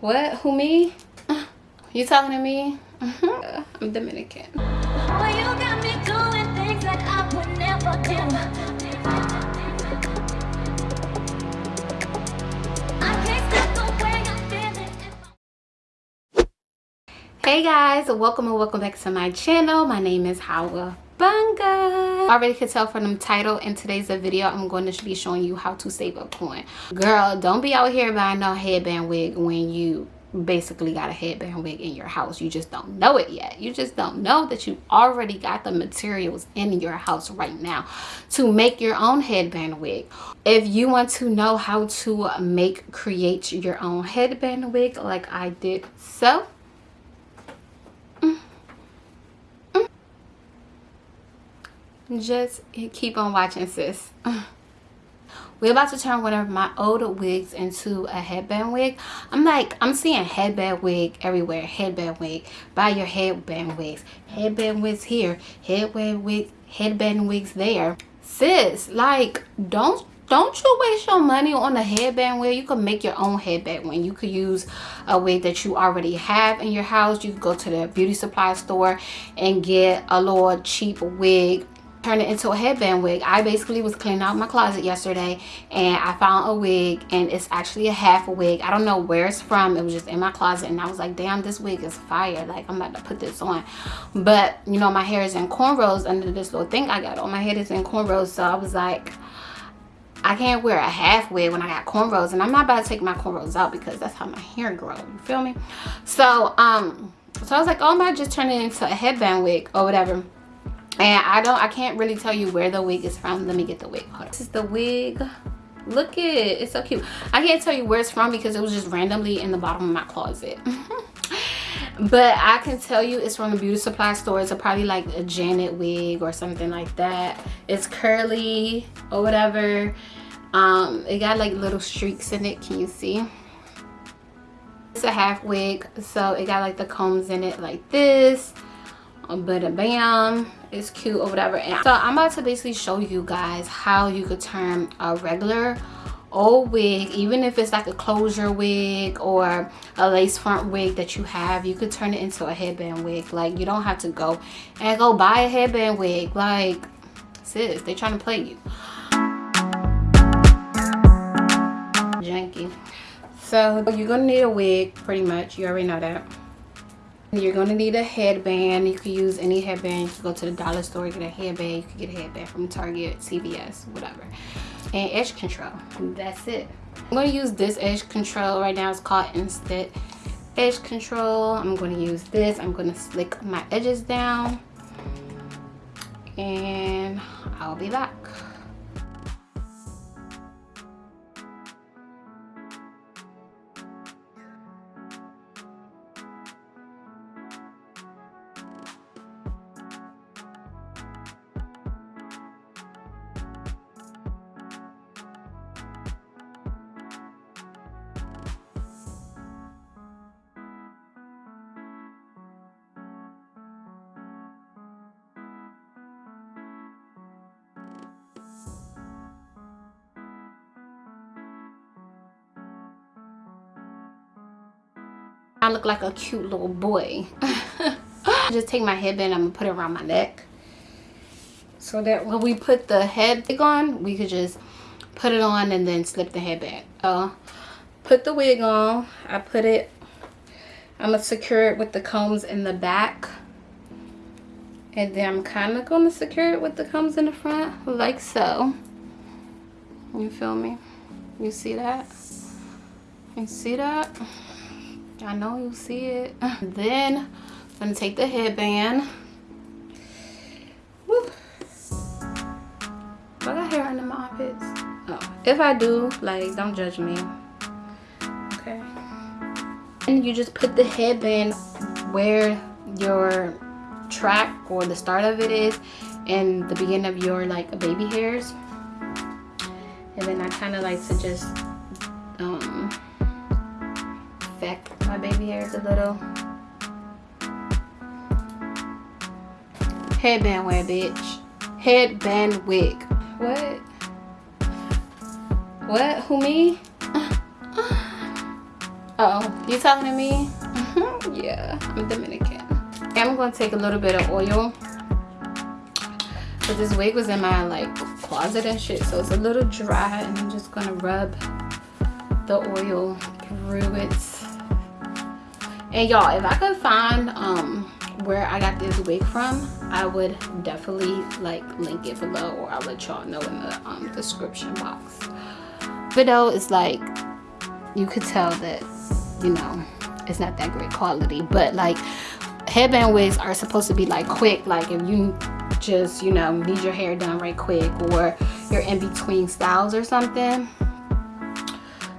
What? Who me? Uh, you talking to me? Mm-hmm. Uh, I'm Dominican. Oh, you got me doing things that I would never do. Hey guys, welcome and welcome back to my channel. My name is Hawa Bunga. Already could tell from the title in today's video I'm going to be showing you how to save up coin. Girl, don't be out here buying no headband wig when you basically got a headband wig in your house you just don't know it yet you just don't know that you already got the materials in your house right now to make your own headband wig if you want to know how to make create your own headband wig like i did so just keep on watching sis. We're about to turn one of my old wigs into a headband wig. I'm like i'm seeing headband wig everywhere. Headband wig. Buy your headband wigs. Headband wigs here. Headband wig headband wigs there. Sis like don't don't you waste your money on a headband wig? You can make your own headband wig. You could use a wig that you already have in your house. You could go to the beauty supply store and get a little cheap wig turn it into a headband wig. I basically was cleaning out my closet yesterday and i found a wig and it's actually a half wig. I don't know where it's from. It was just in my closet and i was like damn this wig is fire. Like i'm about to put this on. But you know my hair is in cornrows under this little thing i got on. My head is in cornrows so i was like I can't wear a half wig when I got cornrows and I'm not about to take my cornrows out because that's how my hair grows. You feel me? So, um, so I was like, oh, I might just turn it into a headband wig or whatever and i don't i can't really tell you where the wig is from. Let me get the wig. This is the wig. Look at it. It's so cute. I can't tell you where it's from because it was just randomly in the bottom of my closet. But i can tell you it's from a beauty supply store. It's a, probably like a janet wig or something like that. It's curly or whatever. Um it got like little streaks in it. Can you see? It's a half wig so it got like the combs in it like this. But a bam it's cute or whatever. And so i'm about to basically show you guys how you could turn a regular old wig even if it's like a closure wig or a lace front wig that you have you could turn it into a headband wig. Like you don't have to go and go buy a headband wig. Like sis they trying to play you. Janky so you're gonna need a wig pretty much. You already know that you're going to need a headband. You can use any headband. You can go to the dollar store, get a headband. You can get a headband from Target, CVS, whatever. And edge control. That's it. I'm going to use this edge control right now. It's called Instant Edge Control. I'm going to use this. I'm going to slick my edges down. And I'll be back. I look like a cute little boy. Just take my headband, I'm gonna put it around my neck. So that when we put the head wig on, we could just put it on and then slip the headband. Uh, put the wig on, I put it, I'm gonna secure it with the combs in the back. And then I'm kind of gonna secure it with the combs in the front, like so. You feel me? You see that? You see that? I know you see it. then I'm gonna take the headband. Woo. I got hair under my armpits. Oh, if I do, like, don't judge me. Okay. And you just put the headband where your track or the start of it is and the beginning of your like baby hairs and then I kind of like to just um affect my baby hair is a little. Headband wear, bitch. Headband wig. What? What? Who, me? oh you talking to me mm-hmm. yeah i'm dominican i'm going to take a little bit of oil but this wig was in my like closet and shit so it's a little dry and i'm just gonna rub the oil through it and y'all if i could find um where i got this wig from i would definitely like link it below or i'll let y'all know in the um, description box. Video is like you could tell that you know it's not that great quality. But like headband wigs are supposed to be like quick. Like if you just you know need your hair done right quick or you're in between styles or something.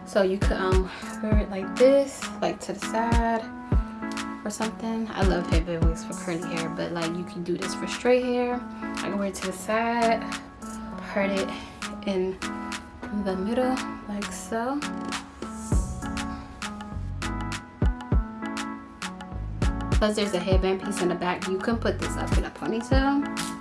So you could um wear it like this like to the side or something i love headband wigs for curly hair but like you can do this for straight hair i can wear it to the side part it in the middle like so Plus there's a headband piece in the back. You can put this up in a ponytail.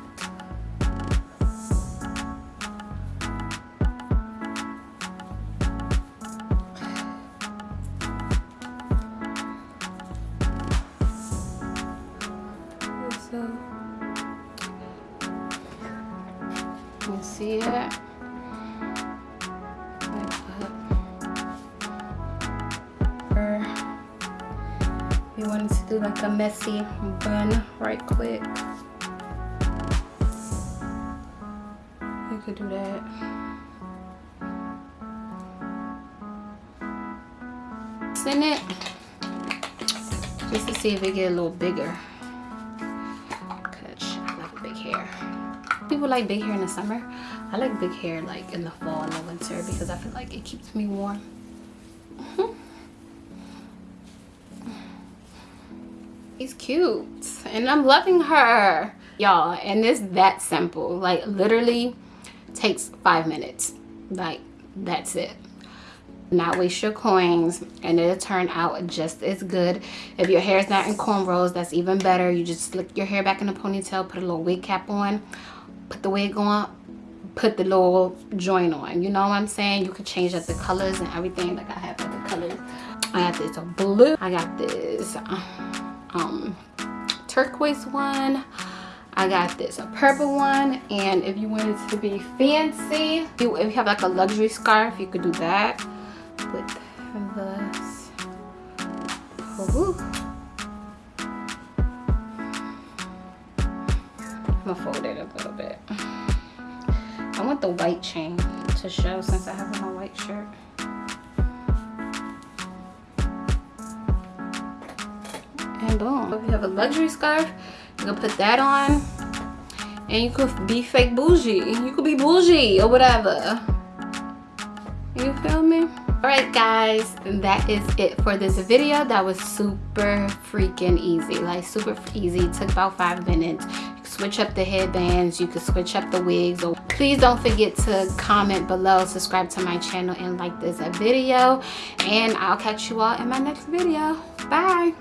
Do like a messy bun right quick. You could do that. In it. Just to see if it get a little bigger. People like big hair in the summer. I like big hair like in the fall and the winter because I feel like it keeps me warm mm-hmm. He's cute and I'm loving her. Y'all, and it's that simple. Like literally takes five minutes. Like that's it. Not waste your coins and it'll turn out just as good. If your hair is not in cornrows, that's even better. You just slick your hair back in a ponytail, put a little wig cap on, put the wig on, put the little joint on. You know what I'm saying? You could change up the colors and everything like I have other colors. I got this blue. I got this. Um, Um, turquoise one. I got this a purple one and if you wanted to be fancy if you have like a luxury scarf you could do that with this. I'm gonna fold it a little bit I want the white chain to show since I have on my white shirt boom if you have a luxury scarf you can put that on. And you could be fake bougie. You could be bougie or whatever. You feel me? All right guys that is it for this video. That was super freaking easy. Like super easy. Took about five minutes. Switch up the headbands. You could switch up the wigs. Or please don't forget to comment below. Subscribe to my channel and like this video. And i'll catch you all in my next video. Bye